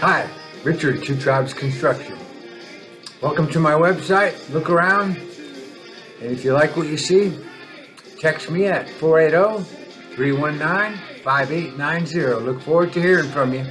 Hi, Richard, Two Tribes Construction. Welcome to my website. Look around, and if you like what you see, text me at 480 319 5890. Look forward to hearing from you.